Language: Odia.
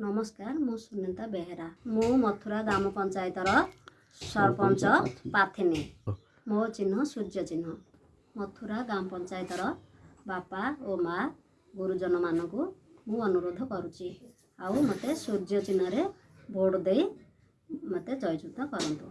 ନମସ୍କାର ମୁଁ ସୁନିତା ବେହେରା। ମୁଁ ମଥୁରା ଗ୍ରାମ ପଞ୍ଚାୟତର ସରପଞ୍ଚ ପାଥିନୀ। ମୋ ଚିହ୍ନ ସୂର୍ଯ୍ୟ ଚିହ୍ନ। ମଥୁରା ଗ୍ରାମ ପଞ୍ଚାୟତର ବାପା ଓ ମା ଗୁରୁଜନମାନଙ୍କୁ ମୁଁ ଅନୁରୋଧ କରୁଛି। ଆଉ ମୋତେ ସୂର୍ଯ୍ୟ ଚିହ୍ନରେ ଭୋଟ ଦେଇ ମୋତେ ଜୟଯୁକ୍ତ କରନ୍ତୁ।